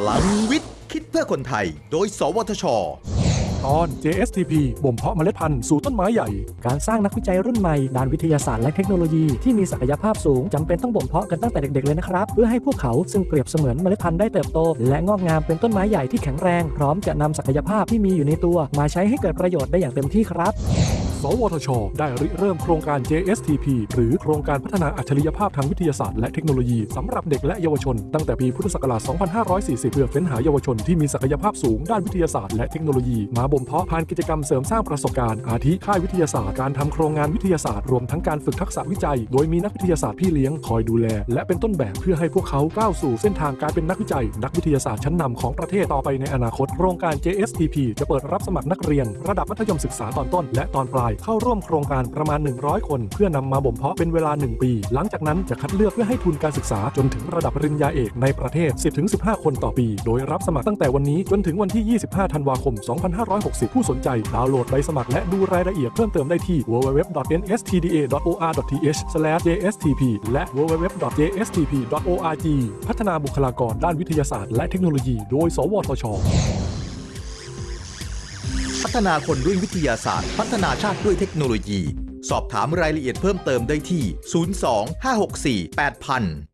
พลังวิทย์ คิดเพื่อคนไทย โดย สวทช ตอน JSTP บ่มเพาะเมล็ดพันธุ์สู่ต้นไม้ใหญ่ การสร้างนักวิจัยรุ่นใหม่ด้านวิทยาศาสตร์และเทคโนโลยีที่มีศักยภาพสูงจำเป็นต้องบ่มเพาะกันตั้งแต่เด็กๆเลยนะครับ เพื่อให้พวกเขาซึ่งเปรียบเสมือนเมล็ดพันธุ์ได้เติบโต และงอกงามเป็นต้นไม้ใหญ่ที่แข็งแรง พร้อมจะนำศักยภาพที่มีอยู่ในตัว มาใช้ให้เกิดประโยชน์ได้อย่างเต็มที่ครับ สวทช ได้ริเริ่มโครงการ JSTP หรือโครงการพัฒนาอัจฉริยภาพทางวิทยาศาสตร์และเทคโนโลยีสำหรับเด็กและเยาวชน ตั้งแต่ปีพุทธศักราช 2540 เพื่อเฟ้นหาเยาวชนที่มีศักยภาพสูงด้านวิทยาศาสตร์และเทคโนโลยีมาบ่มเพาะผ่านกิจกรรมเสริมสร้างประสบการณ์อาทิค่ายวิทยาศาสตร์การทำโครงงานวิทยาศาสตร์รวมทั้งการฝึกทักษะวิจัย โดยมีนักวิทยาศาสตร์พี่เลี้ยงคอยดูแล และเป็นต้นแบบเพื่อให้พวกเขาก้าวสู่เส้นทางการเป็นนักวิจัย นักวิทยาศาสตร์ชั้นนำของประเทศต่อไปในอนาคตโครงการ JSTP จะเปิดรับสมัครนักเรียน ระดับมัธยมศึกษาตอนต้นและตอนปลายเข้าร่วมโครงการประมาณ 100 คน เพื่อนำมาบ่มเพาะเป็นเวลา 1 ปี หลังจากนั้นจะคัดเลือกเพื่อให้ทุนการศึกษาจนถึงระดับปริญญาเอกในประเทศ 10-15 คนต่อปี โดยรับสมัครตั้งแต่วันนี้จนถึงวันที่ 25 ธันวาคม 2560 ผู้สนใจ ดาวน์โหลดใบสมัครและดูรายละเอียดเพิ่มเติมได้ที่ www.nstda.or.th/jstp และ www.jstp.org พัฒนาบุคลากรด้านวิทยาศาสตร์และเทคโนโลยี โดย สวทช ฒนาคนด้วยวิทยาศาสตร์ พัฒนาชาติด้วยเทคโนโลยี สอบถามรายละเอียดเพิ่มเติมได้ที่ 02 564 8000